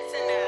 dancing now.